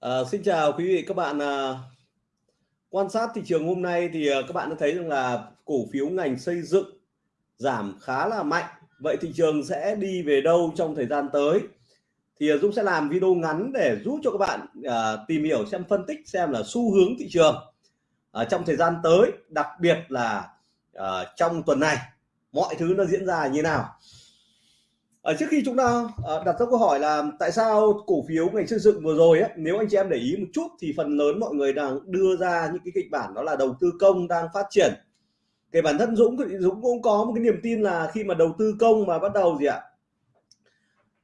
À, xin chào quý vị các bạn. À, quan sát thị trường hôm nay thì à, các bạn đã thấy rằng là cổ phiếu ngành xây dựng giảm khá là mạnh. Vậy thị trường sẽ đi về đâu trong thời gian tới? Thì à, Dũng sẽ làm video ngắn để giúp cho các bạn à, tìm hiểu xem phân tích xem là xu hướng thị trường à, trong thời gian tới, đặc biệt là à, trong tuần này mọi thứ nó diễn ra như nào ở trước khi chúng ta ờ, đặt ra câu hỏi là tại sao cổ phiếu ngành xây dựng vừa rồi ấy, nếu anh chị em để ý một chút thì phần lớn mọi người đang đưa ra những cái kịch bản đó là đầu tư công đang phát triển. Kể bản thân Dũng thì Dũng cũng có một cái niềm tin là khi mà đầu tư công mà bắt đầu gì ạ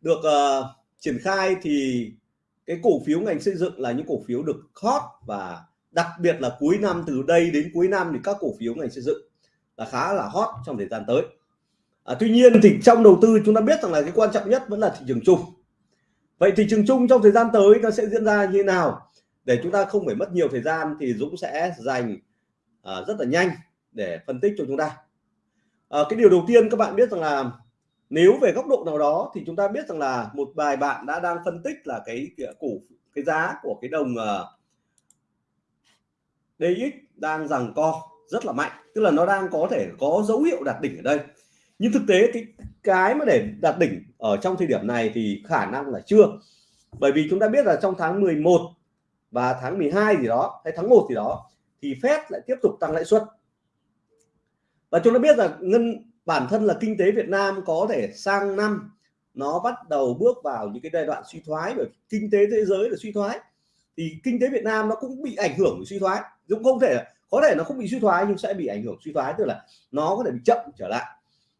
được uh, triển khai thì cái cổ phiếu ngành xây dựng là những cổ phiếu được hot và đặc biệt là cuối năm từ đây đến cuối năm thì các cổ phiếu ngành xây dựng là khá là hot trong thời gian tới à, tuy nhiên thì trong đầu tư chúng ta biết rằng là cái quan trọng nhất vẫn là thị trường chung. Vậy thị trường chung trong thời gian tới nó sẽ diễn ra như thế nào? Để chúng ta không phải mất nhiều thời gian thì Dũng sẽ dành à, rất là nhanh để phân tích cho chúng ta. À, cái điều đầu tiên các bạn biết rằng là nếu về góc độ nào đó thì chúng ta biết rằng là một vài bạn đã đang phân tích là cái cổ cái giá của cái đồng à, uh, DX đang rằng co rất là mạnh. Tức là nó đang có thể có dấu hiệu đạt đỉnh ở đây nhưng thực tế cái cái mà để đạt đỉnh ở trong thời điểm này thì khả năng là chưa. Bởi vì chúng ta biết là trong tháng 11 và tháng 12 gì đó, hay tháng 1 thì đó, thì Fed lại tiếp tục tăng lãi suất. Và chúng ta biết là ngân, bản thân là kinh tế Việt Nam có thể sang năm, nó bắt đầu bước vào những cái giai đoạn suy thoái, bởi kinh tế thế giới là suy thoái, thì kinh tế Việt Nam nó cũng bị ảnh hưởng của suy thoái. Cũng không thể, có thể nó không bị suy thoái nhưng sẽ bị ảnh hưởng suy thoái, tức là nó có thể bị chậm trở lại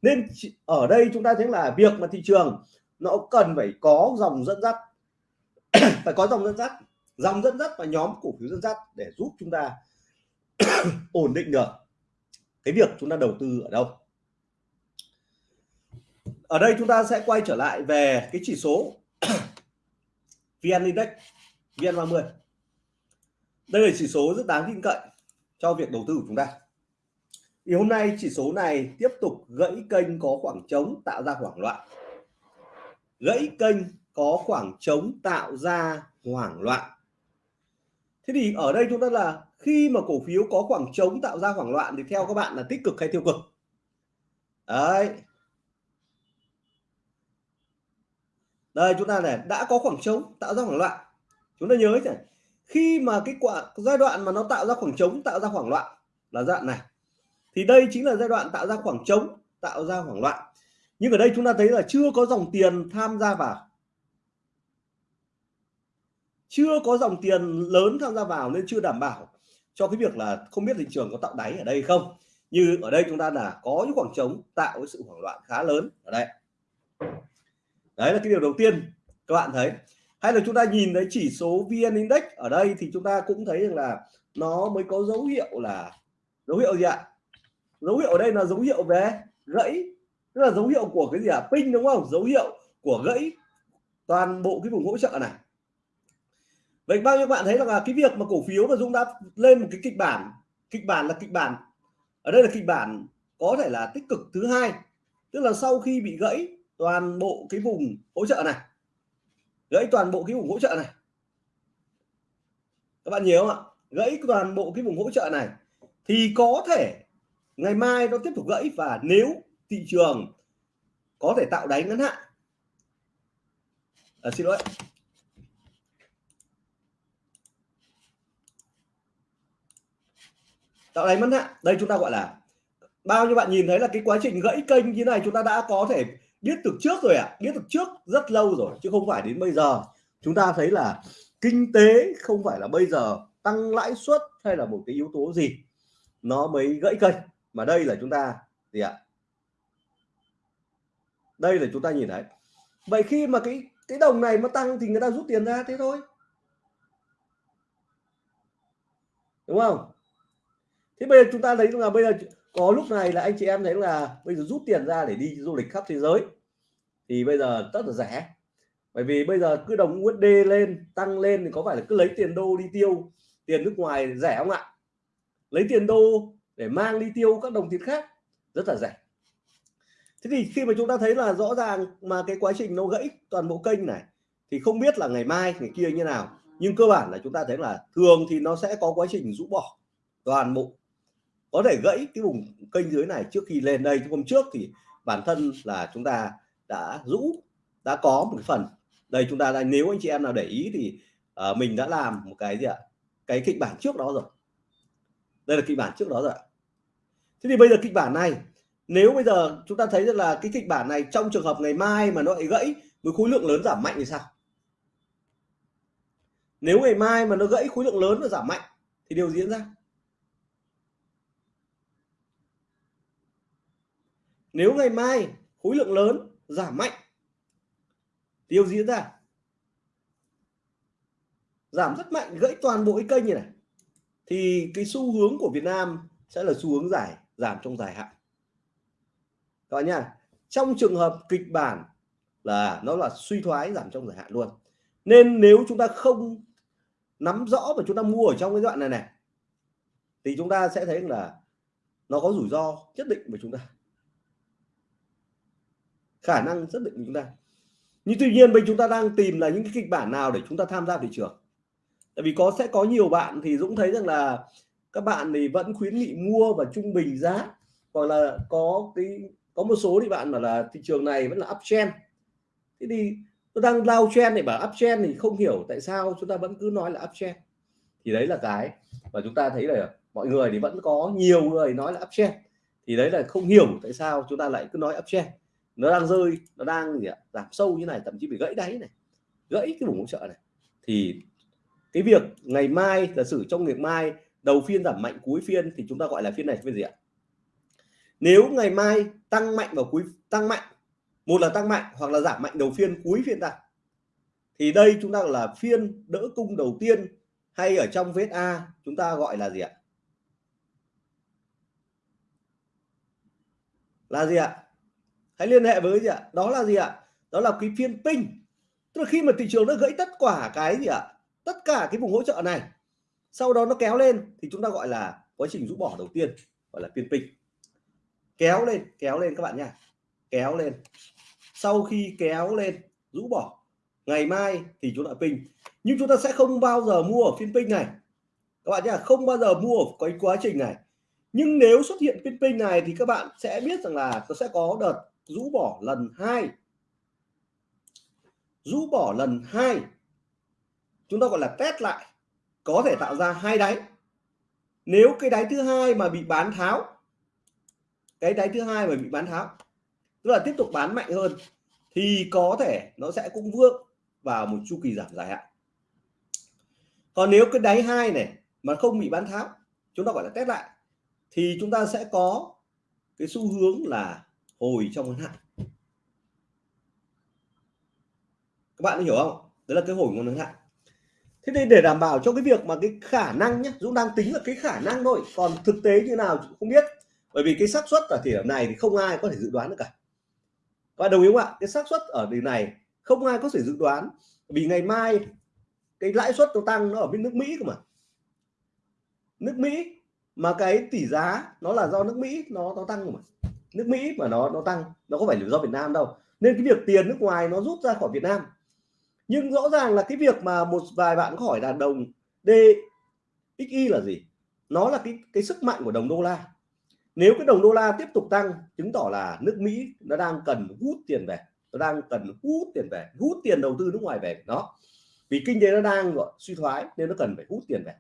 nên ở đây chúng ta thấy là việc mà thị trường nó cần phải có dòng dẫn dắt, phải có dòng dẫn dắt, dòng dẫn dắt và nhóm cổ phiếu dẫn dắt để giúp chúng ta ổn định được cái việc chúng ta đầu tư ở đâu. Ở đây chúng ta sẽ quay trở lại về cái chỉ số VN Index VN30 đây là chỉ số rất đáng tin cậy cho việc đầu tư của chúng ta thì hôm nay, chỉ số này tiếp tục gãy kênh có khoảng trống tạo ra hoảng loạn. Gãy kênh có khoảng trống tạo ra hoảng loạn. Thế thì ở đây chúng ta là khi mà cổ phiếu có khoảng trống tạo ra hoảng loạn thì theo các bạn là tích cực hay tiêu cực? Đấy. Đây, chúng ta này, đã có khoảng trống tạo ra hoảng loạn. Chúng ta nhớ này khi mà cái quả giai đoạn mà nó tạo ra khoảng trống, tạo ra hoảng loạn là dạng này thì đây chính là giai đoạn tạo ra khoảng trống, tạo ra hoảng loạn. Nhưng ở đây chúng ta thấy là chưa có dòng tiền tham gia vào. Chưa có dòng tiền lớn tham gia vào nên chưa đảm bảo cho cái việc là không biết thị trường có tạo đáy ở đây không. Như ở đây chúng ta là có những khoảng trống tạo cái sự hoảng loạn khá lớn ở đây. Đấy là cái điều đầu tiên các bạn thấy. Hay là chúng ta nhìn thấy chỉ số VN Index ở đây thì chúng ta cũng thấy rằng là nó mới có dấu hiệu là, dấu hiệu gì ạ? Dấu hiệu ở đây là dấu hiệu về gãy, tức là dấu hiệu của cái gì à? pin đúng không? Dấu hiệu của gãy toàn bộ cái vùng hỗ trợ này. Vậy bao nhiêu bạn thấy là cái việc mà cổ phiếu mà Dũng đã lên một cái kịch bản kịch bản là kịch bản, ở đây là kịch bản có thể là tích cực thứ hai, tức là sau khi bị gãy toàn bộ cái vùng hỗ trợ này, gãy toàn bộ cái vùng hỗ trợ này. Các bạn nhớ không ạ? Gãy toàn bộ cái vùng hỗ trợ này thì có thể ngày mai nó tiếp tục gãy và nếu thị trường có thể tạo đáy ngắn hạn. À, xin lỗi. Tạo đáy ngắn hạn. Đây chúng ta gọi là bao nhiêu bạn nhìn thấy là cái quá trình gãy kênh như này chúng ta đã có thể biết từ trước rồi ạ. À? biết từ trước rất lâu rồi chứ không phải đến bây giờ. Chúng ta thấy là kinh tế không phải là bây giờ tăng lãi suất hay là một cái yếu tố gì nó mới gãy kênh mà đây là chúng ta, gì ạ? Đây là chúng ta nhìn thấy. Vậy khi mà cái cái đồng này nó tăng thì người ta rút tiền ra thế thôi. Đúng không? Thế bây giờ chúng ta thấy là bây giờ có lúc này là anh chị em thấy là bây giờ rút tiền ra để đi du lịch khắp thế giới. Thì bây giờ rất là rẻ. Bởi vì bây giờ cứ đồng USD lên, tăng lên thì có phải là cứ lấy tiền đô đi tiêu, tiền nước ngoài rẻ không ạ? Lấy tiền đô để mang đi tiêu các đồng tiền khác. Rất là rẻ. Thế thì khi mà chúng ta thấy là rõ ràng mà cái quá trình nó gãy toàn bộ kênh này thì không biết là ngày mai ngày kia như nào. Nhưng cơ bản là chúng ta thấy là thường thì nó sẽ có quá trình rũ bỏ toàn bộ. Có thể gãy cái vùng kênh dưới này trước khi lên đây. Hôm trước thì bản thân là chúng ta đã rũ đã có một phần. Đây chúng ta là nếu anh chị em nào để ý thì uh, mình đã làm một cái gì ạ? Cái kịch bản trước đó rồi. Đây là kịch bản trước đó rồi thế thì bây giờ kịch bản này, nếu bây giờ chúng ta thấy rằng là cái kịch bản này trong trường hợp ngày mai mà nó lại gãy với khối lượng lớn giảm mạnh thì sao? Nếu ngày mai mà nó gãy khối lượng lớn và giảm mạnh, thì điều diễn ra? Nếu ngày mai khối lượng lớn, giảm mạnh, điều diễn ra? Giảm rất mạnh, gãy toàn bộ cái kênh như này, thì cái xu hướng của Việt Nam sẽ là xu hướng giải giảm trong dài hạn. Các bạn nha, trong trường hợp kịch bản là nó là suy thoái giảm trong dài hạn luôn. Nên nếu chúng ta không nắm rõ và chúng ta mua ở trong cái đoạn này này, thì chúng ta sẽ thấy là nó có rủi ro nhất định với chúng ta. Khả năng rất định của chúng ta. Nhưng tuy nhiên bây chúng ta đang tìm là những cái kịch bản nào để chúng ta tham gia thị trường? Tại vì có, sẽ có nhiều bạn thì Dũng thấy rằng là các bạn thì vẫn khuyến nghị mua và trung bình giá. Hoặc là có cái, có một số thì bạn bảo là thị trường này vẫn là uptrend. Thế thì tôi đang lao trend này bảo uptrend thì không hiểu tại sao chúng ta vẫn cứ nói là uptrend. Thì đấy là cái và chúng ta thấy là mọi người thì vẫn có nhiều người nói là uptrend. Thì đấy là không hiểu tại sao chúng ta lại cứ nói uptrend. Nó đang rơi, nó đang gì ạ, giảm sâu như này, thậm chí bị gãy đáy này, gãy cái vùng hỗ trợ này. Thì cái việc ngày mai, giả sử trong ngày mai đầu phiên giảm mạnh, cuối phiên thì chúng ta gọi là phiên này phiên gì ạ? Nếu ngày mai tăng mạnh vào cuối, tăng mạnh, một là tăng mạnh hoặc là giảm mạnh đầu phiên, cuối phiên ta, thì đây chúng ta là phiên đỡ cung đầu tiên hay ở trong vết A chúng ta gọi là gì ạ? Là gì ạ? Hãy liên hệ với gì ạ? Đó là gì ạ? Đó là cái phiên pin. Tức là khi mà thị trường nó gãy tất cả cái gì ạ? Tất cả cái vùng hỗ trợ này sau đó nó kéo lên thì chúng ta gọi là quá trình rũ bỏ đầu tiên, gọi là phiên pin kéo lên kéo lên các bạn nha. Kéo lên. Sau khi kéo lên, rũ bỏ, ngày mai thì chúng ta pin nhưng chúng ta sẽ không bao giờ mua ở phiên pin này. Các bạn nhá, không bao giờ mua ở cái quá trình này. Nhưng nếu xuất hiện phiên pin này thì các bạn sẽ biết rằng là nó sẽ có đợt rũ bỏ lần hai. Rũ bỏ lần hai. Chúng ta gọi là test lại có thể tạo ra hai đáy. Nếu cái đáy thứ hai mà bị bán tháo, cái đáy thứ hai mà bị bán tháo, tức là tiếp tục bán mạnh hơn, thì có thể nó sẽ cũng vướng vào một chu kỳ giảm dài hạn. Còn nếu cái đáy hai này mà không bị bán tháo, chúng ta gọi là test lại, thì chúng ta sẽ có cái xu hướng là hồi trong ngắn hạn. Các bạn hiểu không? Đấy là cái hồi ngắn hạn thế nên để đảm bảo cho cái việc mà cái khả năng nhé Dũng đang tính là cái khả năng thôi, còn thực tế như nào không biết. Bởi vì cái xác suất ở thời điểm này thì không ai có thể dự đoán được cả. Và đồng ý không ạ? Cái xác suất ở điểm này không ai có thể dự đoán. Vì ngày mai cái lãi suất nó tăng nó ở bên nước Mỹ cơ mà. Nước Mỹ mà cái tỷ giá nó là do nước Mỹ, nó nó tăng mà. Nước Mỹ mà nó nó tăng, nó có phải là do Việt Nam đâu. Nên cái việc tiền nước ngoài nó rút ra khỏi Việt Nam nhưng rõ ràng là cái việc mà một vài bạn có hỏi là đồng DXY là gì? Nó là cái cái sức mạnh của đồng đô la. Nếu cái đồng đô la tiếp tục tăng, chứng tỏ là nước Mỹ nó đang cần hút tiền về, nó đang cần hút tiền về, hút tiền đầu tư nước ngoài về. Đó. Vì kinh tế nó đang, gọi, suy thoái nên nó cần phải hút tiền về.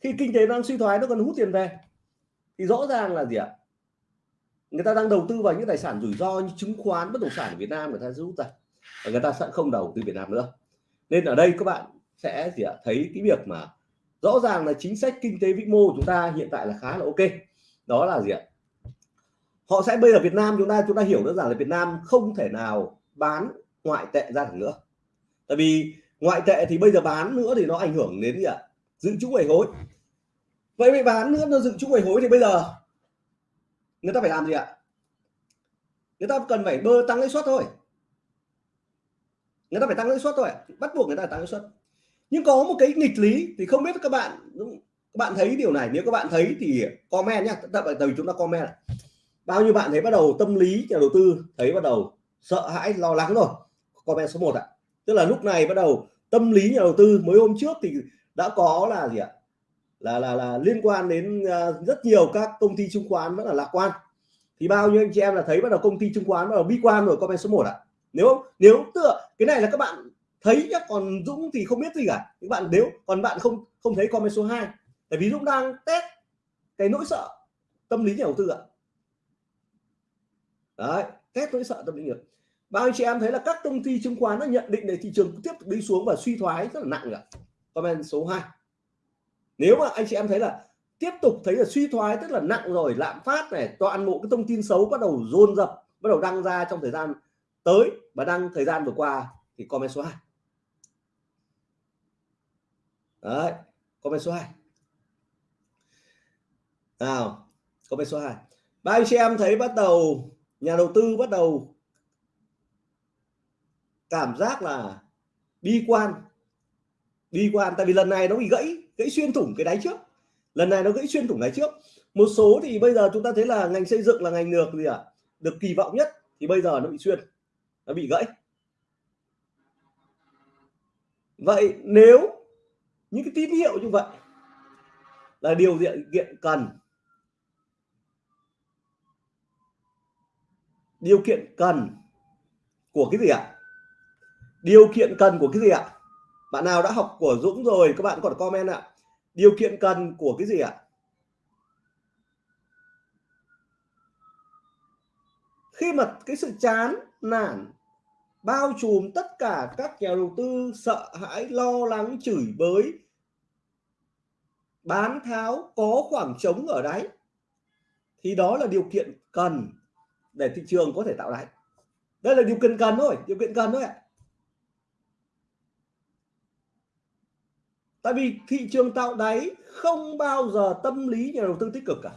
Khi kinh tế đang suy thoái, nó cần hút tiền về, thì rõ ràng là gì ạ? Người ta đang đầu tư vào những tài sản rủi ro như chứng khoán, bất động sản ở Việt Nam người ta rút ra và người ta sẽ không đầu tư Việt Nam nữa. Nên ở đây các bạn sẽ gì ạ? Thấy cái việc mà rõ ràng là chính sách kinh tế vĩ mô của chúng ta hiện tại là khá là ok. Đó là gì ạ? Họ sẽ bây giờ Việt Nam chúng ta chúng ta hiểu đơn giản là Việt Nam không thể nào bán ngoại tệ ra được nữa. Tại vì ngoại tệ thì bây giờ bán nữa thì nó ảnh hưởng đến gì ạ? Dự trữ ngoại hối. Vậy bị bán nữa, nó dự trữ ngoại hối thì bây giờ người ta phải làm gì ạ? Người ta cần phải bơ tăng lãi suất thôi người ta phải tăng lãi suất thôi bắt buộc người ta tăng lãi suất. Nhưng có một cái nghịch lý thì không biết các bạn các bạn thấy điều này. Nếu các bạn thấy thì comment nhá, tại vì chúng ta comment này. bao nhiêu bạn thấy bắt đầu tâm lý nhà đầu tư thấy bắt đầu sợ hãi, lo lắng rồi? Comment số 1 ạ. Tức là lúc này bắt đầu tâm lý nhà đầu tư mới hôm trước thì đã có là gì ạ? Là là là liên quan đến à, rất nhiều các công ty chứng khoán vẫn là lạc quan. Thì bao nhiêu anh chị em là thấy bắt đầu công ty chứng khoán bắt đầu bi quan rồi? Comment số 1 ạ. à? Nếu nếu tựa, cái này là các bạn thấy nhá, còn Dũng thì không biết gì cả. Các bạn nếu, còn bạn không không thấy comment số 2 tại vì Dũng đang test cái nỗi sợ tâm lý nhà đầu tư ạ. Đấy, test nỗi sợ tâm lý nhà bao anh chị em thấy là các công ty chứng khoán đã nhận định để thị trường tiếp tục đi xuống và suy thoái rất là nặng ạ comment số 2 nếu mà anh chị em thấy là tiếp tục thấy là suy thoái tức là nặng rồi, lạm phát này, toàn bộ cái thông tin xấu bắt đầu dồn dập, bắt đầu đăng ra trong thời gian tới và đăng thời gian vừa qua thì comment số 2 đấy, comment số 2 nào, comment số 2 ba anh chị em thấy bắt đầu, nhà đầu tư bắt đầu cảm giác là bi quan. Bi quan, tại vì lần này nó bị gãy gãy xuyên thủng cái đáy trước. Lần này nó gãy xuyên thủng đáy trước. Một số thì bây giờ chúng ta thấy là ngành xây dựng là ngành được gì ạ? À? được kỳ vọng nhất, thì bây giờ nó bị xuyên nó bị gãy. Vậy nếu những cái tín hiệu như vậy là điều kiện cần, điều kiện cần của cái gì ạ? Điều kiện cần của cái gì ạ? Bạn nào đã học của Dũng rồi, các bạn còn comment ạ. Điều kiện cần của cái gì ạ? Khi mà cái sự chán nản. Bao trùm tất cả các nhà đầu tư sợ hãi, lo lắng, chửi bới. Bán tháo, có khoảng trống ở đáy. Thì đó là điều kiện cần để thị trường có thể tạo đáy. Đây là điều kiện cần thôi, điều kiện cần thôi ạ. Tại vì thị trường tạo đáy không bao giờ tâm lý nhà đầu tư tích cực cả.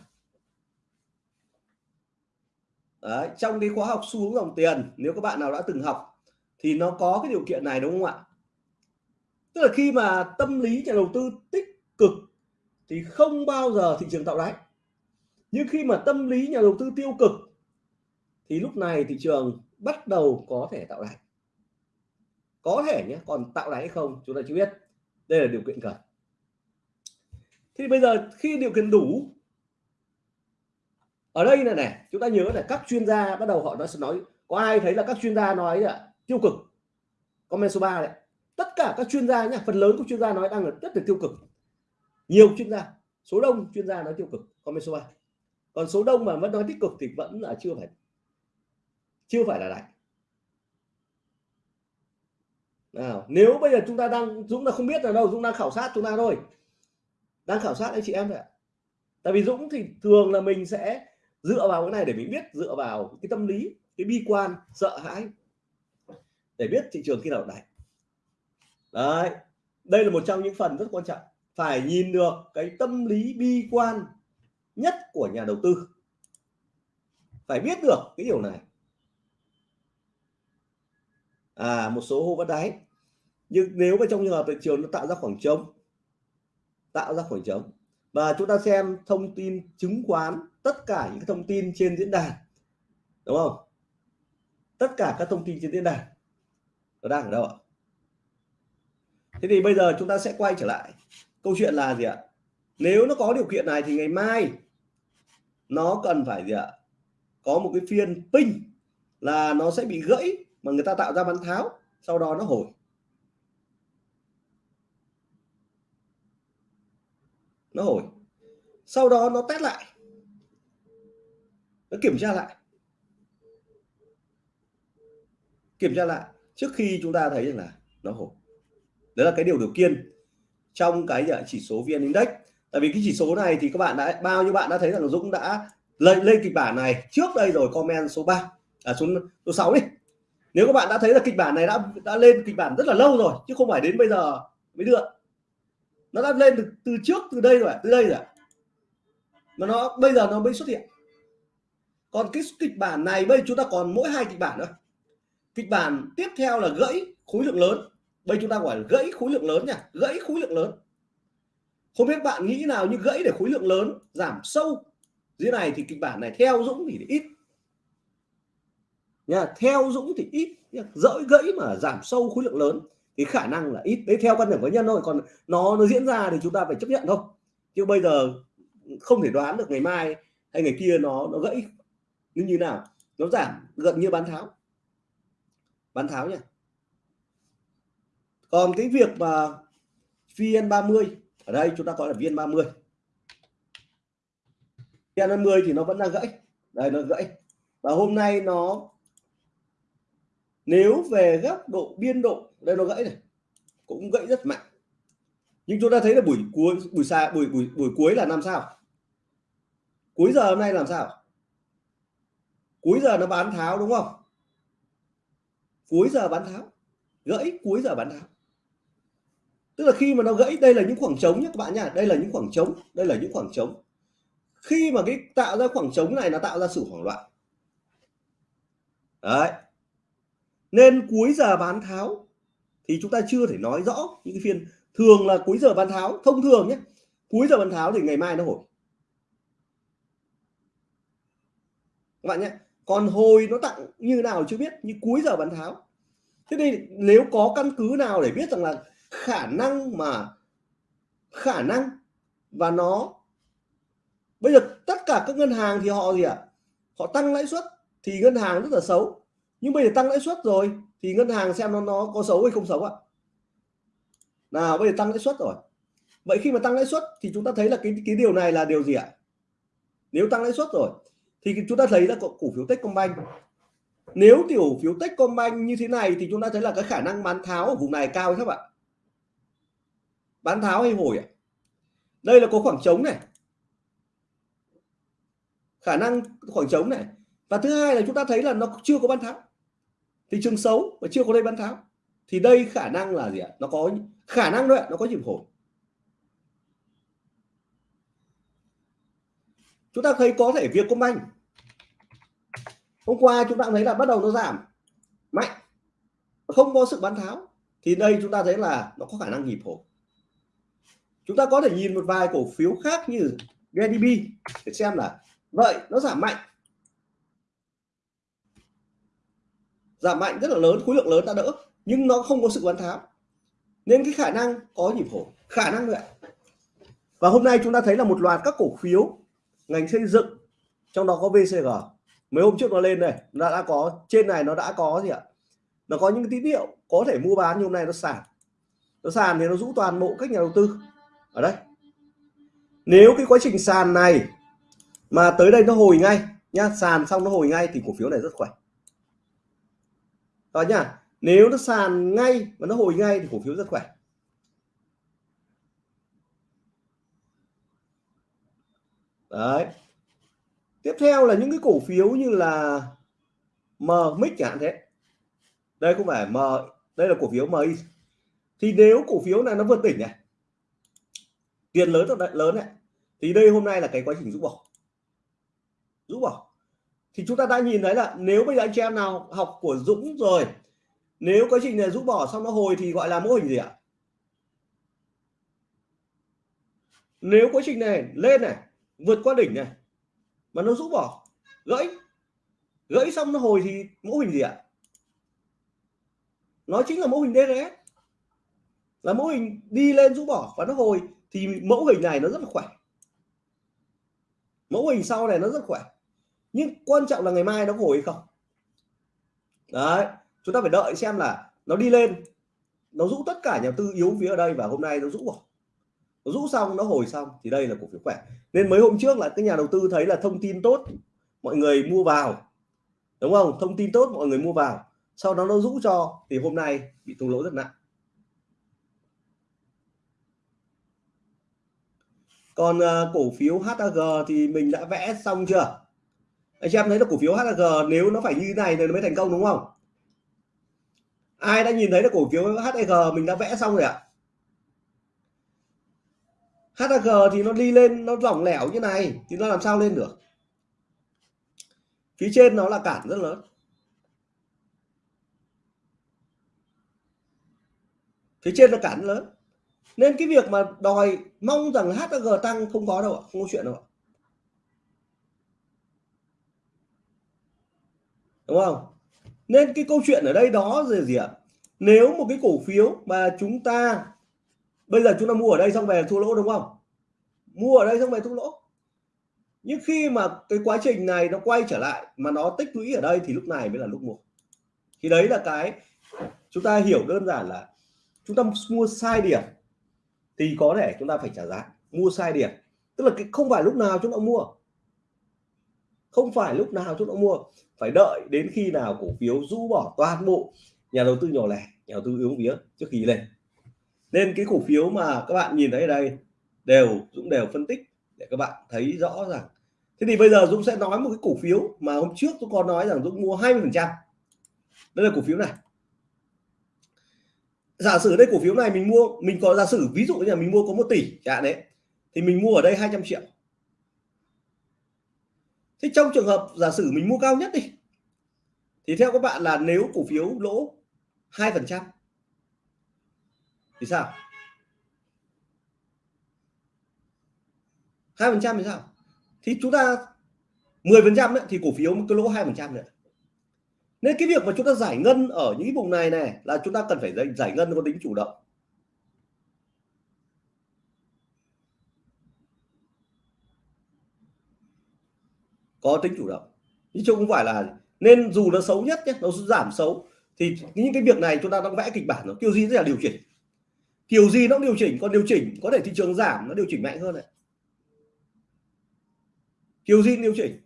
Đấy, trong cái khóa học xu hướng dòng tiền nếu các bạn nào đã từng học thì nó có cái điều kiện này đúng không ạ? Tức là khi mà tâm lý nhà đầu tư tích cực thì không bao giờ thị trường tạo đáy. Nhưng khi mà tâm lý nhà đầu tư tiêu cực thì lúc này thị trường bắt đầu có thể tạo đáy. Có thể nhé còn tạo đáy hay không chúng ta chưa biết. Đây là điều kiện cần. Thì bây giờ khi điều kiện đủ ở đây này này, chúng ta nhớ là các chuyên gia bắt đầu họ nói sẽ nói, có ai thấy là các chuyên gia nói là tiêu cực? Comment số 3 đấy. Tất cả các chuyên gia nhá, phần lớn các chuyên gia nói đang là rất là tiêu cực. Nhiều chuyên gia, số đông chuyên gia nói tiêu cực. Comment số 3 còn số đông mà vẫn nói tích cực thì vẫn là chưa phải chưa phải là đại nào, nếu bây giờ chúng ta đang, Dũng là không biết là đâu, Dũng đang khảo sát chúng ta thôi. Đang khảo sát anh chị em ạ. Tại vì Dũng thì thường là mình sẽ dựa vào cái này để mình biết, dựa vào cái tâm lý, cái bi quan, sợ hãi. Để biết thị trường khi nào đẩy. Đấy, đây là một trong những phần rất quan trọng. Phải nhìn được cái tâm lý bi quan nhất của nhà đầu tư. Phải biết được cái điều này. À một số hô vẫn đáy. Nhưng nếu mà trong trường hợp thị trường nó tạo ra khoảng trống, tạo ra khoảng trống, và chúng ta xem thông tin chứng khoán tất cả những thông tin trên diễn đàn, đúng không? Tất cả các thông tin trên diễn đàn nó đang ở đâu ạ? Thế thì bây giờ chúng ta sẽ quay trở lại. Câu chuyện là gì ạ? Nếu nó có điều kiện này thì ngày mai nó cần phải gì ạ? Có một cái phiên pin là nó sẽ bị gãy mà người ta tạo ra bán tháo, sau đó nó hồi. Nó hồi. Sau đó nó test lại nó kiểm tra lại. Kiểm tra lại trước khi chúng ta thấy rằng là nó hổ, đấy là cái điều đầu tiên trong cái à, chỉ số vn index. Tại vì cái chỉ số này thì các bạn đã bao nhiêu bạn đã thấy rằng dũng đã lên lên kịch bản này trước đây rồi comment số 3 à số số 6 đi. Nếu các bạn đã thấy là kịch bản này đã đã lên kịch bản rất là lâu rồi chứ không phải đến bây giờ mới được nó đã lên từ, từ trước từ đây rồi từ đây rồi mà nó bây giờ nó mới xuất hiện còn cái kịch bản này bây chúng ta còn mỗi hai kịch bản nữa. Kịch bản tiếp theo là gãy khối lượng lớn. Bây chúng ta gọi là gãy khối lượng lớn nha. Gãy khối lượng lớn. Không biết bạn nghĩ nào như gãy để khối lượng lớn giảm sâu. Dưới này thì kịch bản này theo Dũng thì ít. Nha, theo Dũng thì ít. Dỡi gãy mà giảm sâu khối lượng lớn cái khả năng là ít. Đấy, theo quan điểm cá nhân thôi. Còn nó nó diễn ra thì chúng ta phải chấp nhận thôi. Chứ bây giờ không thể đoán được ngày mai hay ngày kia nó nó gãy như như nào? Nó giảm, gần như bán tháo. Bán tháo nhỉ còn cái việc mà VN30, ở đây chúng ta gọi là VN30. VN50 thì nó vẫn đang gãy. Đây, nó gãy. Và hôm nay nó, nếu về góc độ biên độ, đây nó gãy này, cũng gãy rất mạnh. Nhưng chúng ta thấy là buổi cuối, buổi xa, buổi buổi buổi cuối là làm sao? Cuối giờ hôm nay làm sao? Cuối giờ nó bán tháo, đúng không? Cuối giờ bán tháo. Gãy, cuối giờ bán tháo. Tức là khi mà nó gãy, đây là những khoảng trống nhé các bạn nhá. Đây là những khoảng trống, đây là những khoảng trống. Khi mà cái tạo ra khoảng trống này, nó tạo ra sự hoảng loạn. Đấy. Nên cuối giờ bán tháo thì chúng ta chưa thể nói rõ những cái phiên. Thường là cuối giờ bán tháo, thông thường nhé. Cuối giờ bán tháo thì ngày mai nó hồi. Các bạn nhé còn hồi nó tặng như nào chưa biết, như cuối giờ bán tháo. Thế nên nếu có căn cứ nào để biết rằng là khả năng mà, khả năng và nó, bây giờ tất cả các ngân hàng thì họ gì ạ? Họ tăng lãi suất thì ngân hàng rất là xấu. Nhưng bây giờ tăng lãi suất rồi thì ngân hàng xem nó nó có xấu hay không xấu ạ? Nào, bây giờ tăng lãi suất rồi. Vậy khi mà tăng lãi suất thì chúng ta thấy là cái cái điều này là điều gì ạ? Nếu tăng lãi suất rồi thì chúng ta thấy là cổ phiếu Techcombank. Nếu tiểu phiếu Techcombank như thế này thì chúng ta thấy là cái khả năng bán tháo ở vùng này cao hay thấp ạ? Bán tháo hay hồi ạ? Đây là có khoảng trống này. Khả năng khoảng trống này. Và thứ hai là chúng ta thấy là nó chưa có bán tháo. Thị trường xấu và chưa có đây bán tháo. Thì đây khả năng là gì ạ? Nó có khả năng đấy nó có nhịp hồi. Chúng ta thấy có thể việc công banh hôm qua chúng ta thấy là bắt đầu nó giảm. Mạnh. Không có sự bán tháo. Thì đây chúng ta thấy là nó có khả năng nhịp hồi. Chúng ta có thể nhìn một vài cổ phiếu khác như GDB để xem là vậy nó giảm mạnh. Giảm mạnh rất là lớn, khối lượng lớn đã đỡ, nhưng nó không có sự bán tháo. Nên cái khả năng có nhịp hồi. Khả năng vậy và hôm nay chúng ta thấy là một loạt các cổ phiếu ngành xây dựng, trong đó có VCG mấy hôm trước nó lên đây, nó đã có, trên này nó đã có gì ạ? Nó có những tín hiệu có thể mua bán như hôm nay nó sàn. Nó sàn thì nó rũ toàn bộ các nhà đầu tư. Ở đây. Nếu cái quá trình sàn này mà tới đây nó hồi ngay, nhá, sàn xong nó hồi ngay thì cổ phiếu này rất khỏe. Đó nhá, nếu nó sàn ngay và nó hồi ngay thì cổ phiếu rất khỏe. Đấy tiếp theo là những cái cổ phiếu như là M chẳng hạn thế. Đây không phải M, đây là cổ phiếu MI thì nếu cổ phiếu này nó vượt đỉnh này, tiền lớn thật lớn này, thì đây hôm nay là cái quá trình rút bỏ. Rút bỏ. Thì chúng ta đã nhìn thấy là nếu bây giờ anh chị em nào học của Dũng rồi, nếu quá trình này rút bỏ xong nó hồi thì gọi là mô hình gì ạ? Nếu quá trình này lên này, vượt qua đỉnh này mà nó rũ bỏ. Gãy. Gãy xong nó hồi thì mẫu hình gì ạ? Nó chính là mẫu hình DRS là mẫu hình đi lên rũ bỏ và nó hồi thì mẫu hình này nó rất là khỏe. Mẫu hình sau này nó rất khỏe. Nhưng quan trọng là ngày mai nó hồi hay không? Đấy, chúng ta phải đợi xem là nó đi lên, nó rũ tất cả nhà tư yếu phía ở đây và hôm nay nó rũ bỏ nó rũ xong nó hồi xong thì đây là cổ phiếu khỏe. Nên mấy hôm trước là cái nhà đầu tư thấy là thông tin tốt mọi người mua vào. Đúng không? Thông tin tốt mọi người mua vào. Sau đó nó rũ cho thì hôm nay bị thua lỗ rất nặng. Còn uh, cổ phiếu HAG thì mình đã vẽ xong chưa? Anh chị em thấy là cổ phiếu HAG nếu nó phải như này thì nó mới thành công đúng không? Ai đã nhìn thấy là cổ phiếu HAG mình đã vẽ xong rồi ạ? à? HAG thì nó đi lên, nó lỏng lẻo như này, thì nó làm sao lên được? Phía trên nó là cản rất lớn. Phía trên là cản lớn. Nên cái việc mà đòi mong rằng HAG tăng không có đâu ạ, không có chuyện đâu ạ. Đúng không? Nên cái câu chuyện ở đây đó gì gì ạ? Nếu một cái cổ phiếu mà chúng ta bây giờ chúng ta mua ở đây xong về thua lỗ đúng không? Mua ở đây xong về thua lỗ. Nhưng khi mà cái quá trình này nó quay trở lại mà nó tích lũy ở đây thì lúc này mới là lúc mua. Thì đấy là cái chúng ta hiểu đơn giản là chúng ta mua sai điểm thì có thể chúng ta phải trả giá. Mua sai điểm. Tức là cái không phải lúc nào chúng ta mua. Không phải lúc nào chúng ta mua. Phải đợi đến khi nào cổ phiếu rũ bỏ toàn bộ nhà đầu tư nhỏ lẻ, nhà đầu tư yếu vía trước khi lên nên cái cổ phiếu mà các bạn nhìn thấy ở đây đều, Dũng đều phân tích để các bạn thấy rõ rằng thế thì bây giờ Dũng sẽ nói một cái cổ phiếu mà hôm trước tôi còn nói rằng Dũng mua 20 phần trăm. Đây là cổ phiếu này. Giả sử đây cổ phiếu này mình mua, mình có giả sử, ví dụ như là mình mua có một tỷ chẳng đấy, thì mình mua ở đây 200 triệu. Thế trong trường hợp giả sử mình mua cao nhất đi, thì theo các bạn là nếu cổ phiếu lỗ hai phần trăm thì sao? hai phần trăm thì sao? Thì chúng ta 10 phần trăm thì cổ phiếu cứ lỗ hai phần trăm nữa nên cái việc mà chúng ta giải ngân ở những vùng này này là chúng ta cần phải giải, giải ngân có tính chủ động. Có tính chủ động. Chứ không phải là nên dù nó xấu nhất nhé nó giảm xấu thì những cái việc này chúng ta đang vẽ kịch bản nó kêu gì rất là điều chỉnh kiểu gì nó điều chỉnh còn điều chỉnh có thể thị trường giảm nó điều chỉnh mạnh hơn này. Kiểu gì điều chỉnh.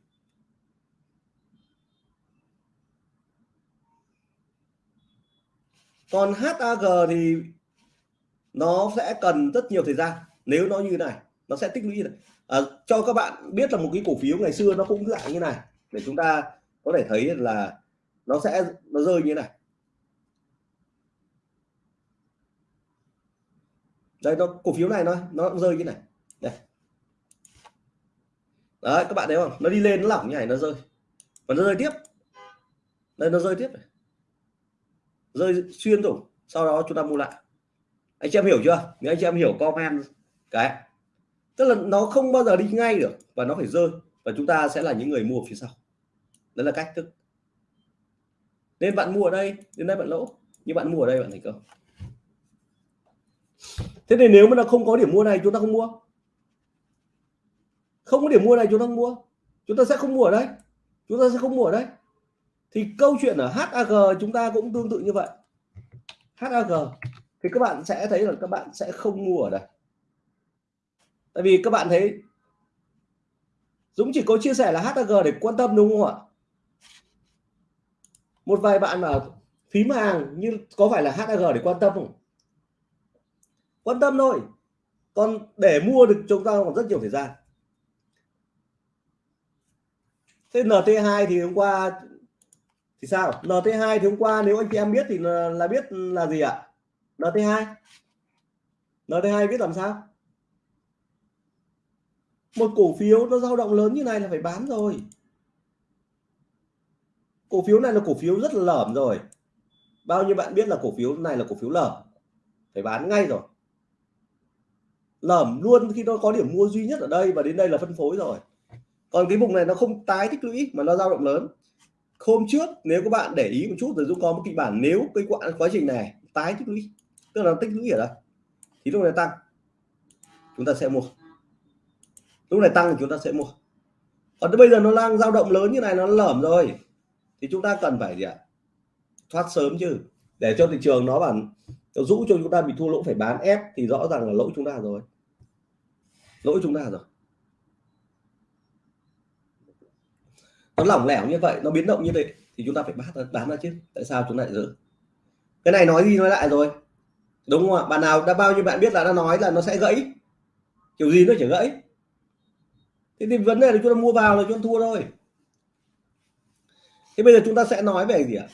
Còn HAG thì nó sẽ cần rất nhiều thời gian. Nếu nó như này nó sẽ tích lũy à, cho các bạn biết là một cái cổ phiếu ngày xưa nó cũng dạng như này. Để chúng ta có thể thấy là nó sẽ nó rơi như này. Đây, nó, cổ phiếu này nó nó cũng rơi như này. Đây. Đấy, các bạn thấy không? Nó đi lên, nó lỏng như này, nó rơi. Và nó rơi tiếp. Đây, nó rơi tiếp này. Rơi xuyên rồi. Sau đó chúng ta mua lại. Anh chị em hiểu chưa? Nếu anh chị em hiểu, comment. Cái tức là nó không bao giờ đi ngay được và nó phải rơi. Và chúng ta sẽ là những người mua phía sau. Đó là cách thức. Nên bạn mua ở đây, đến đây bạn lỗ. Nhưng bạn mua ở đây, bạn thành công thế thì nếu mà nó không có điểm mua này, chúng ta không mua. Không có điểm mua này, chúng ta không mua. Chúng ta sẽ không mua ở đây. Chúng ta sẽ không mua ở đây. Thì câu chuyện ở HAG chúng ta cũng tương tự như vậy. HAG thì các bạn sẽ thấy là các bạn sẽ không mua ở đây. Tại vì các bạn thấy, Dũng chỉ có chia sẻ là HAG để quan tâm, đúng không ạ? Một vài bạn mà phím hàng như có phải là HAG để quan tâm không? Quan tâm thôi. Còn để mua được chúng ta còn rất nhiều thời gian. Thế NT2 thì hôm qua thì sao? NT2 thì hôm qua nếu anh chị em biết thì là, là biết là gì ạ? NT2 NT2 biết làm sao? Một cổ phiếu nó dao động lớn như này là phải bán rồi. Cổ phiếu này là cổ phiếu rất là lởm rồi. Bao nhiêu bạn biết là cổ phiếu này là cổ phiếu lởm? Phải bán ngay rồi lởm luôn khi nó có điểm mua duy nhất ở đây và đến đây là phân phối rồi. Còn cái vùng này nó không tái tích lũy mà nó dao động lớn. Hôm trước nếu các bạn để ý một chút rồi Dũng có một kịch bản nếu cái quá, quá trình này tái tích lũy tức là tích lũy ở đây thì lúc này tăng chúng ta sẽ mua. Lúc này tăng thì chúng ta sẽ mua. Còn bây giờ nó đang dao động lớn như này nó lởm rồi thì chúng ta cần phải gì ạ? Thoát sớm chứ để cho thị trường nó bản nó rũ cho chúng ta bị thua lỗ phải bán ép thì rõ ràng là lỗi chúng ta rồi. Lỗi chúng ta rồi. Nó lỏng lẻo như vậy, nó biến động như vậy thì chúng ta phải bán bán ra chứ. Tại sao chúng lại giữ? Cái này nói đi nói lại rồi. Đúng không ạ? Bạn nào, đã bao nhiêu bạn biết là nó nói là nó sẽ gãy? Kiểu gì nó chỉ gãy? Thế thì vấn đề là chúng ta mua vào là chúng ta thua thôi. Thế bây giờ chúng ta sẽ nói về gì ạ?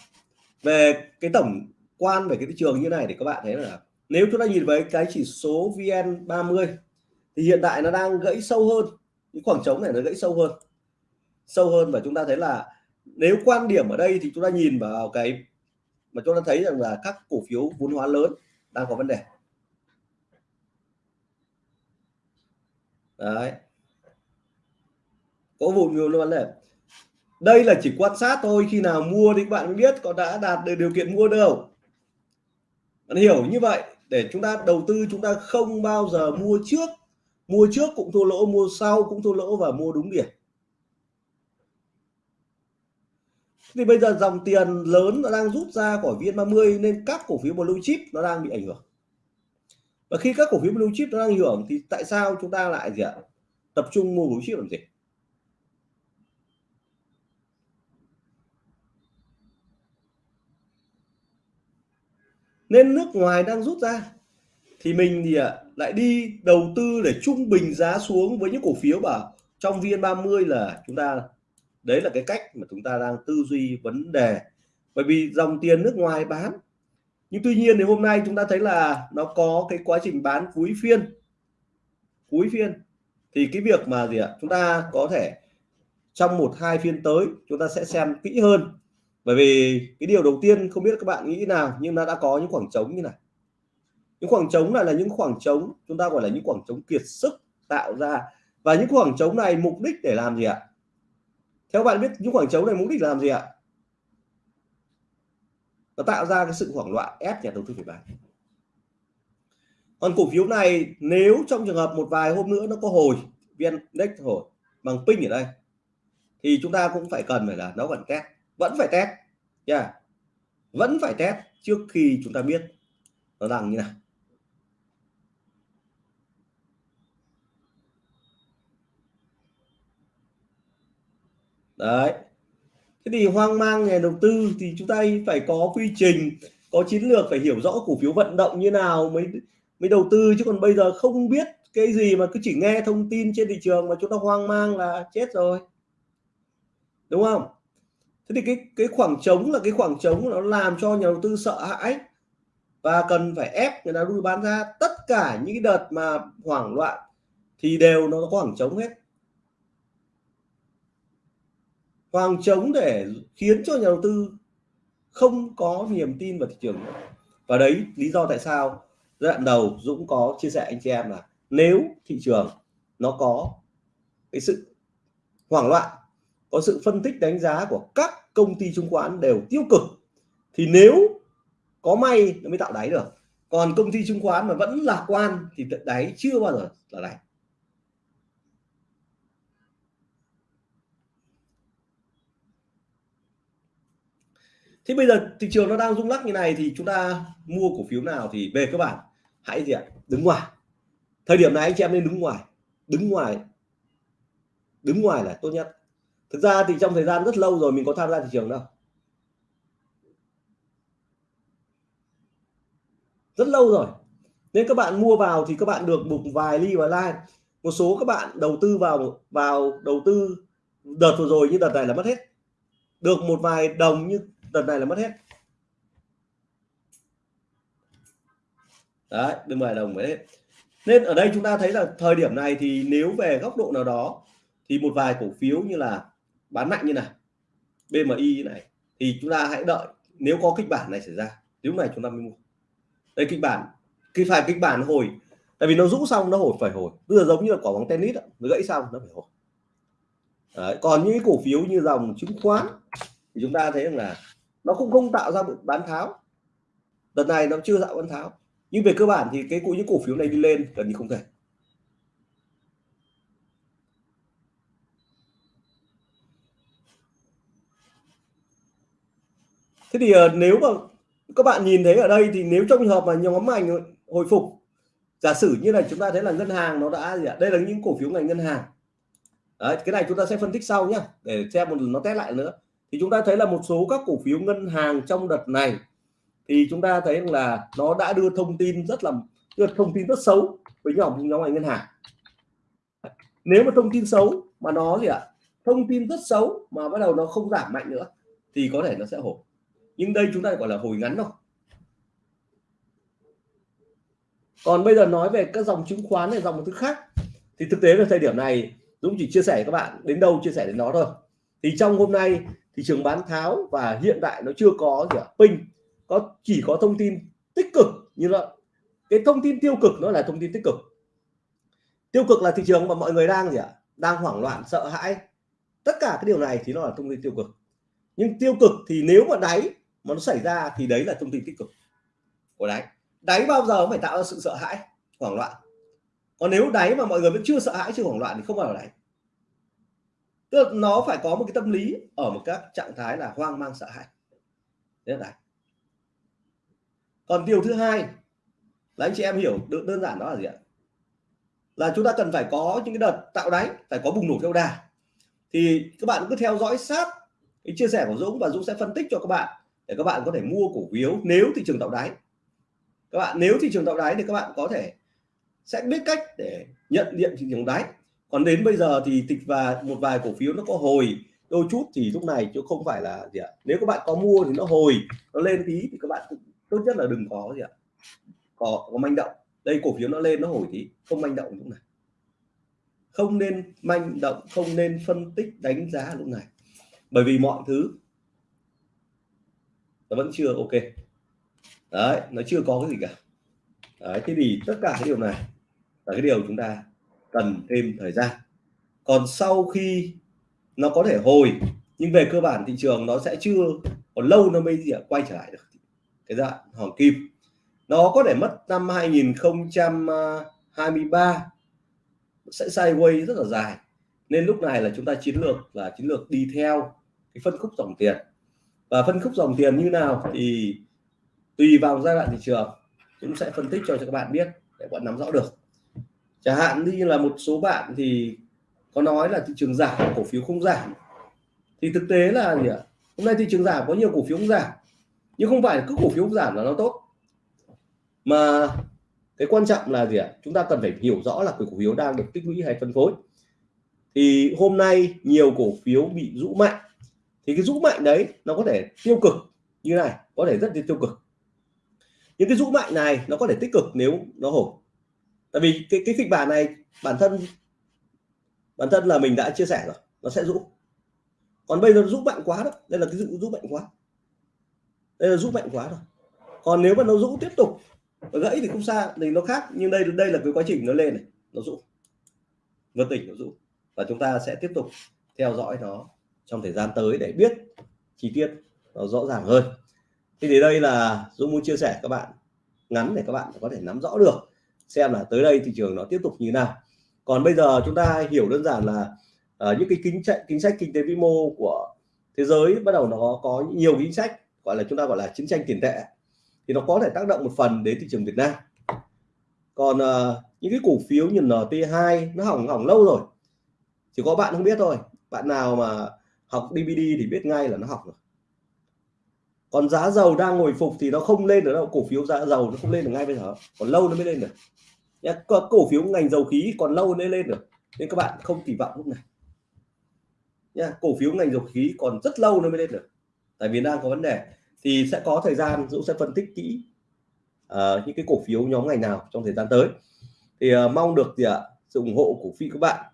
Về cái tổng quan về cái thị trường như này thì các bạn thấy là nếu chúng ta nhìn với cái chỉ số VN 30 thì hiện tại nó đang gãy sâu hơn, cái khoảng trống này nó gãy sâu hơn. Sâu hơn và chúng ta thấy là nếu quan điểm ở đây thì chúng ta nhìn vào cái mà chúng ta thấy rằng là các cổ phiếu vốn hóa lớn đang có vấn đề. Đấy. Có vụ nhiều vấn đề. Đây là chỉ quan sát thôi, khi nào mua thì các bạn biết có đã đạt được điều kiện mua đâu bạn hiểu như vậy, để chúng ta đầu tư, chúng ta không bao giờ mua trước. Mua trước cũng thua lỗ, mua sau cũng thua lỗ và mua đúng điểm. Thì bây giờ dòng tiền lớn nó đang rút ra khỏi VN30 nên các cổ phiếu blue chip nó đang bị ảnh hưởng. Và khi các cổ phiếu blue chip nó đang ảnh hưởng thì tại sao chúng ta lại gì ạ? Tập trung mua blue chip làm gì? Nên nước ngoài đang rút ra. Thì mình thì à, lại đi đầu tư để trung bình giá xuống với những cổ phiếu bảo trong VN30 là chúng ta, đấy là cái cách mà chúng ta đang tư duy vấn đề. Bởi vì dòng tiền nước ngoài bán. Nhưng tuy nhiên thì hôm nay chúng ta thấy là nó có cái quá trình bán cuối phiên. Cuối phiên. Thì cái việc mà gì ạ? Chúng ta có thể trong một hai phiên tới, chúng ta sẽ xem kỹ hơn bởi vì cái điều đầu tiên, không biết các bạn nghĩ nào, nhưng nó đã có những khoảng trống như này. Những khoảng trống này là những khoảng trống, chúng ta gọi là những khoảng trống kiệt sức tạo ra. Và những khoảng trống này mục đích để làm gì ạ? Theo bạn biết, những khoảng trống này mục đích làm gì ạ? Nó tạo ra cái sự hoảng loạn ép nhà đầu tư phải bán còn cổ phiếu này, nếu trong trường hợp một vài hôm nữa nó có hồi viên index hồi, bằng pin ở đây, thì chúng ta cũng phải cần phải là nó vẫn test vẫn phải test. Nha. Yeah. vẫn phải test trước khi chúng ta biết. Nó đang như nào. Đấy. Thế thì hoang mang nhà đầu tư thì chúng ta phải có quy trình, có chiến lược, phải hiểu rõ cổ phiếu vận động như nào mới mới đầu tư. Chứ còn bây giờ không biết cái gì mà cứ chỉ nghe thông tin trên thị trường mà chúng ta hoang mang là chết rồi. Đúng không? Thế thì cái cái khoảng trống là cái khoảng trống nó làm cho nhà đầu tư sợ hãi và cần phải ép người ta đưa bán ra tất cả những cái đợt mà hoảng loạn thì đều nó có khoảng trống hết khoảng trống để khiến cho nhà đầu tư không có niềm tin vào thị trường nữa. và đấy, lý do tại sao giai đoạn đầu Dũng có chia sẻ anh chị em là nếu thị trường nó có cái sự hoảng loạn có sự phân tích đánh giá của các công ty chứng khoán đều tiêu cực, thì nếu có may nó mới tạo đáy được. Còn công ty chứng khoán mà vẫn lạc quan thì đáy chưa bao giờ là đáy. Thế bây giờ thị trường nó đang rung lắc như này thì chúng ta mua cổ phiếu nào thì về các bạn hãy gì ạ? Đứng ngoài. Thời điểm này anh chị em nên đứng ngoài. Đứng ngoài. Đứng ngoài là tốt nhất thực ra thì trong thời gian rất lâu rồi mình có tham gia thị trường đâu. Rất lâu rồi. Nên các bạn mua vào thì các bạn được một vài ly và like một số các bạn đầu tư vào vào đầu tư đợt vừa rồi như đợt này là mất hết. Được một vài đồng như đợt này là mất hết. Đấy, được vài đồng mới hết nên ở đây chúng ta thấy là thời điểm này thì nếu về góc độ nào đó thì một vài cổ phiếu như là bán mạnh như này BMI như này thì chúng ta hãy đợi nếu có kịch bản này xảy ra lúc này chúng ta mới mua. Đây kịch bản khi phải kịch bản hồi tại vì nó rũ xong nó hồi phải hồi. Bây giờ giống như là quả bóng tennis nó gãy xong nó phải hồi. Đấy, còn những cổ phiếu như dòng chứng khoán thì chúng ta thấy rằng là nó cũng không tạo ra một bán tháo. Đợt này nó chưa tạo bán tháo. Nhưng về cơ bản thì cái cụ những cổ phiếu này đi lên gần như không thể. Thế thì uh, nếu mà các bạn nhìn thấy ở đây thì nếu trong trường hợp mà nhóm ngành hồi phục giả sử như này chúng ta thấy là ngân hàng nó đã gì ạ? Đây là những cổ phiếu ngành ngân hàng. Đấy, cái này chúng ta sẽ phân tích sau nhé để xem một lần nó test lại nữa. Thì chúng ta thấy là một số các cổ phiếu ngân hàng trong đợt này thì chúng ta thấy là nó đã đưa thông tin rất là đưa thông tin rất xấu với nhóm nhóm ngành ngân hàng. Nếu mà thông tin xấu mà nó gì ạ? Thông tin rất xấu mà bắt đầu nó không giảm mạnh nữa thì có thể nó sẽ hổ nhưng đây chúng ta gọi là hồi ngắn thôi. Còn bây giờ nói về các dòng chứng khoán này, dòng thứ khác, thì thực tế là thời điểm này, Dũng chỉ chia sẻ các bạn, đến đâu chia sẻ đến đó thôi. Thì trong hôm nay, thị trường bán tháo và hiện tại nó chưa có gì ạ pin có, chỉ có thông tin tích cực như là cái thông tin tiêu cực nó là thông tin tích cực. Tiêu cực là thị trường mà mọi người đang gì ạ? Đang hoảng loạn, sợ hãi. Tất cả cái điều này thì nó là thông tin tiêu cực. Nhưng tiêu cực thì nếu mà đáy mà nó xảy ra thì đấy là thông tin tích cực của đáy. Đáy bao giờ cũng phải tạo ra sự sợ hãi, hoảng loạn. Còn nếu đáy mà mọi người vẫn chưa sợ hãi, chưa hoảng loạn thì không bao giờ đáy. Tức là nó phải có một cái tâm lý ở một các trạng thái là hoang mang, sợ hãi. Đấy là đáy. Còn điều thứ hai là anh chị em hiểu được đơn giản đó là gì ạ? Là chúng ta cần phải có những cái đợt tạo đáy, phải có bùng nổ theo đà. Thì các bạn cứ theo dõi sát cái chia sẻ của Dũng và Dũng sẽ phân tích cho các bạn để các bạn có thể mua cổ phiếu nếu thị trường tạo đáy. Các bạn nếu thị trường tạo đáy thì các bạn có thể sẽ biết cách để nhận diện thị trường đáy. Còn đến bây giờ thì tịch và một vài cổ phiếu nó có hồi. Đôi chút thì lúc này chứ không phải là gì ạ. Nếu các bạn có mua thì nó hồi nó lên tí thì các bạn cũng tốt nhất là đừng có gì ạ. Có, có manh động. Đây cổ phiếu nó lên nó hồi tí. Không manh động lúc này. Không nên manh động không nên phân tích đánh giá lúc này. Bởi vì mọi thứ nó vẫn chưa ok. Đấy nó chưa có cái gì cả. Đấy thế thì tất cả cái điều này là cái điều chúng ta cần thêm thời gian. Còn sau khi nó có thể hồi nhưng về cơ bản thị trường nó sẽ chưa còn lâu nó mới gì à, quay trở lại được. Cái dạng hoàng kim. Nó có thể mất năm 2023 sẽ sideways rất là dài. Nên lúc này là chúng ta chiến lược là chiến lược đi theo cái phân khúc dòng tiền và phân khúc dòng tiền như nào thì tùy vào giai đoạn thị trường. Cũng sẽ phân tích cho cho các bạn biết để bạn nắm rõ được. Chẳng hạn như là một số bạn thì có nói là thị trường giảm, cổ phiếu không giảm. Thì thực tế là gì ạ? Hôm nay thị trường giảm, có nhiều cổ phiếu không giảm. Nhưng không phải cứ cổ phiếu không giảm là nó tốt. Mà cái quan trọng là gì ạ? Chúng ta cần phải hiểu rõ là cái cổ phiếu đang được tích lũy hay phân phối. Thì hôm nay nhiều cổ phiếu bị rũ mạnh thì cái rũ mạnh đấy nó có thể tiêu cực như này, có thể rất là tiêu cực. Những cái rũ mạnh này nó có thể tích cực nếu nó hổ tại vì cái cái kịch bản này, bản thân bản thân là mình đã chia sẻ rồi, nó sẽ rũ còn bây giờ rũ mạnh quá đó, đây là cái rũ rũ mạnh quá. Đây là rũ mạnh quá rồi. Còn nếu mà nó rũ tiếp tục gãy thì không xa, thì nó khác. Nhưng đây đây là cái quá trình nó lên này, nó rũ vượt tỉnh nó rũ và chúng ta sẽ tiếp tục theo dõi nó trong thời gian tới để biết chi tiết nó rõ ràng hơn. Thì đến đây là Dũng muốn chia sẻ các bạn ngắn để các bạn có thể nắm rõ được xem là tới đây thị trường nó tiếp tục như nào. Còn bây giờ chúng ta hiểu đơn giản là uh, những cái chính sách chính sách kinh tế vĩ mô của thế giới bắt đầu nó có nhiều chính sách gọi là chúng ta gọi là chiến tranh tiền tệ thì nó có thể tác động một phần đến thị trường Việt Nam. Còn uh, những cái cổ phiếu như NT2 nó hỏng hỏng lâu rồi. Chỉ có bạn không biết thôi. Bạn nào mà học DVD thì biết ngay là nó học rồi. Còn giá dầu đang hồi phục thì nó không lên được đâu cổ phiếu giá dầu nó không lên được ngay bây giờ. Còn lâu nó mới lên được. Nhá cổ phiếu ngành dầu khí còn lâu mới lên được. Nên các bạn không kỳ vọng lúc này. Nha cổ phiếu ngành dầu khí còn rất lâu nó mới lên được. Tại vì đang có vấn đề. Thì sẽ có thời gian Dũng sẽ phân tích kỹ uh, những cái cổ phiếu nhóm ngành nào trong thời gian tới. Thì uh, mong được gì ạ? Sự ủng hộ của phi các bạn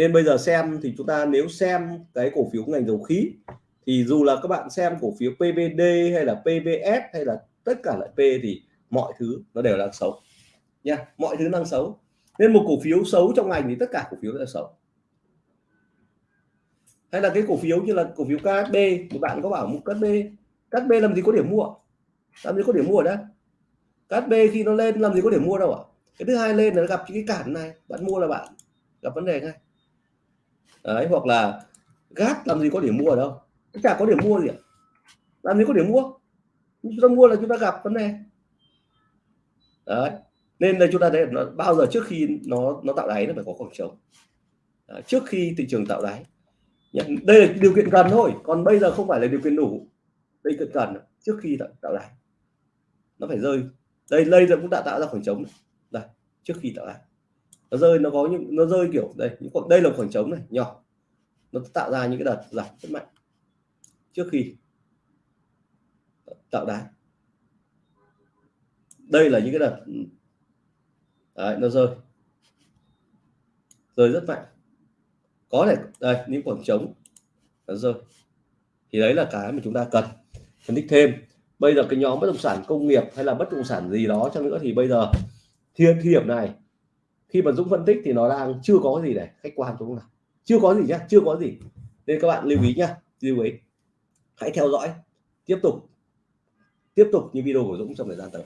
nên bây giờ xem thì chúng ta nếu xem cái cổ phiếu ngành dầu khí, thì dù là các bạn xem cổ phiếu PVD hay là PVS hay là tất cả loại P thì mọi thứ nó đều đang xấu. Nha, mọi thứ đang xấu. Nên một cổ phiếu xấu trong ngành thì tất cả cổ phiếu đều xấu. Hay là cái cổ phiếu như là cổ phiếu KB một bạn có bảo một KSB KSB làm gì có điểm mua? Làm gì có điểm mua đó đây khi nó lên làm gì có điểm mua đâu ạ? Cái thứ hai lên là gặp cái cản này, bạn mua là bạn gặp vấn đề ngay đấy hoặc là gát làm gì có điểm mua ở đâu. Chả có điểm mua gì ạ. Làm gì có điểm mua. Chúng ta mua là chúng ta gặp vấn đề. Đấy nên đây chúng ta thấy nó bao giờ trước khi nó nó tạo đáy nó phải có khoảng trống. Đấy, trước khi thị trường tạo đáy. Đây là điều kiện cần thôi còn bây giờ không phải là điều kiện đủ. Đây cần cần trước khi tạo, tạo đáy. Nó phải rơi. Đây đây giờ cũng đã tạo ra khoảng trống. Này. đây trước khi tạo đáy nó rơi nó có những nó rơi kiểu đây những đây là khoảng trống này nhỏ. Nó tạo ra những cái đợt giảm rất mạnh. Trước khi tạo đáy đây là những cái đợt ừ. đấy, nó rơi. Rơi rất mạnh. Có thể đây những khoảng trống nó rơi. Thì đấy là cái mà chúng ta cần phân tích thêm. Bây giờ cái nhóm bất động sản công nghiệp hay là bất động sản gì đó cho nữa thì bây giờ thiên hiểm này khi mà Dũng phân tích thì nó đang chưa có gì để khách quan chúng nào, chưa có gì nhá chưa có gì. Nên các bạn lưu ý nhá lưu ý. Hãy theo dõi tiếp tục tiếp tục những video của Dũng trong thời gian tới.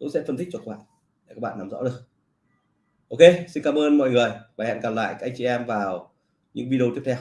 Dũng sẽ phân tích cho các bạn để các bạn nắm rõ được. Ok xin cảm ơn mọi người và hẹn gặp lại các anh chị em vào những video tiếp theo.